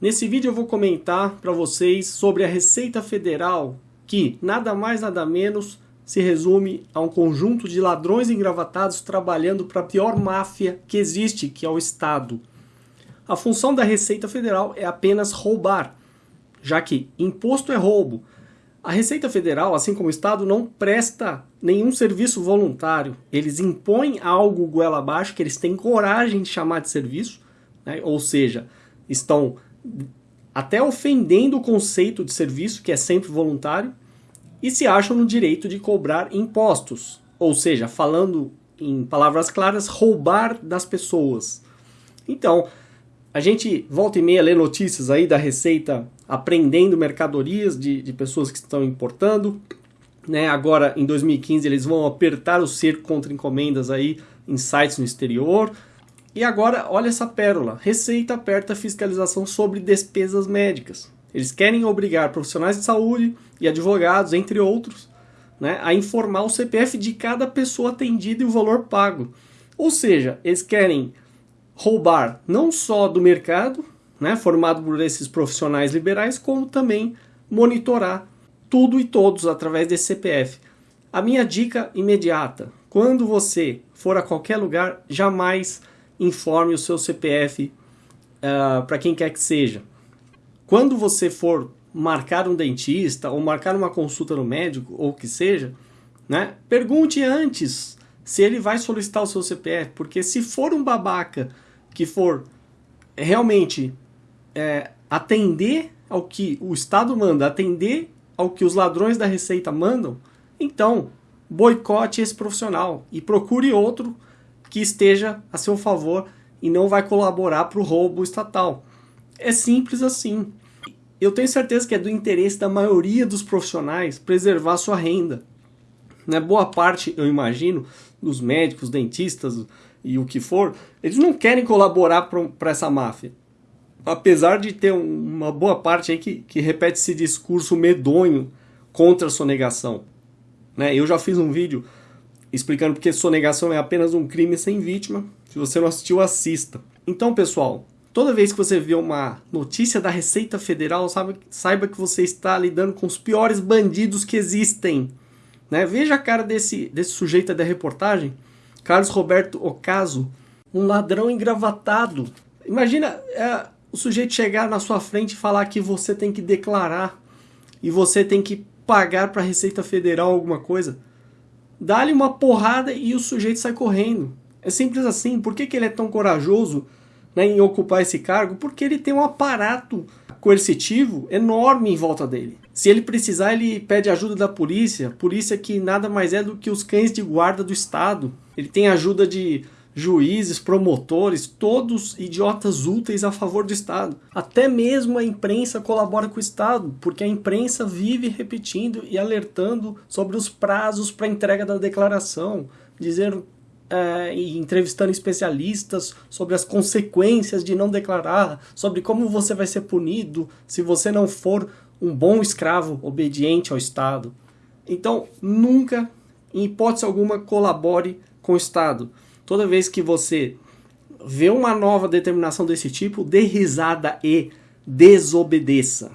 Nesse vídeo eu vou comentar para vocês sobre a Receita Federal, que nada mais nada menos se resume a um conjunto de ladrões engravatados trabalhando para a pior máfia que existe, que é o Estado. A função da Receita Federal é apenas roubar, já que imposto é roubo. A Receita Federal, assim como o Estado, não presta nenhum serviço voluntário. Eles impõem algo goela abaixo que eles têm coragem de chamar de serviço, né? ou seja, estão até ofendendo o conceito de serviço, que é sempre voluntário, e se acham no direito de cobrar impostos, ou seja, falando em palavras claras, roubar das pessoas. Então, a gente volta e meia lê notícias aí da Receita aprendendo mercadorias de, de pessoas que estão importando. Né? Agora, em 2015, eles vão apertar o cerco contra encomendas aí em sites no exterior. E agora, olha essa pérola. Receita aperta fiscalização sobre despesas médicas. Eles querem obrigar profissionais de saúde e advogados, entre outros, né, a informar o CPF de cada pessoa atendida e o valor pago. Ou seja, eles querem roubar não só do mercado, né, formado por esses profissionais liberais, como também monitorar tudo e todos através desse CPF. A minha dica imediata: quando você for a qualquer lugar, jamais informe o seu CPF uh, para quem quer que seja. Quando você for marcar um dentista ou marcar uma consulta no médico ou o que seja, né, pergunte antes se ele vai solicitar o seu CPF, porque se for um babaca que for realmente é, atender ao que o Estado manda, atender ao que os ladrões da Receita mandam, então boicote esse profissional e procure outro que esteja a seu favor e não vai colaborar para o roubo estatal. É simples assim. Eu tenho certeza que é do interesse da maioria dos profissionais preservar sua renda. Né? Boa parte, eu imagino, dos médicos, dentistas e o que for, eles não querem colaborar para essa máfia. Apesar de ter uma boa parte aí que, que repete esse discurso medonho contra a sonegação. Né? Eu já fiz um vídeo explicando porque sonegação é apenas um crime sem vítima. Se você não assistiu, assista. Então, pessoal, toda vez que você vê uma notícia da Receita Federal, sabe, saiba que você está lidando com os piores bandidos que existem. Né? Veja a cara desse, desse sujeito da reportagem, Carlos Roberto Ocaso, um ladrão engravatado. Imagina é, o sujeito chegar na sua frente e falar que você tem que declarar e você tem que pagar para a Receita Federal alguma coisa dá-lhe uma porrada e o sujeito sai correndo. É simples assim. Por que, que ele é tão corajoso né, em ocupar esse cargo? Porque ele tem um aparato coercitivo enorme em volta dele. Se ele precisar, ele pede ajuda da polícia, polícia que nada mais é do que os cães de guarda do Estado. Ele tem ajuda de juízes, promotores, todos idiotas úteis a favor do Estado. Até mesmo a imprensa colabora com o Estado, porque a imprensa vive repetindo e alertando sobre os prazos para entrega da declaração, dizendo é, e entrevistando especialistas sobre as consequências de não declarar, sobre como você vai ser punido se você não for um bom escravo obediente ao Estado. Então, nunca, em hipótese alguma, colabore com o Estado. Toda vez que você vê uma nova determinação desse tipo, dê risada e desobedeça.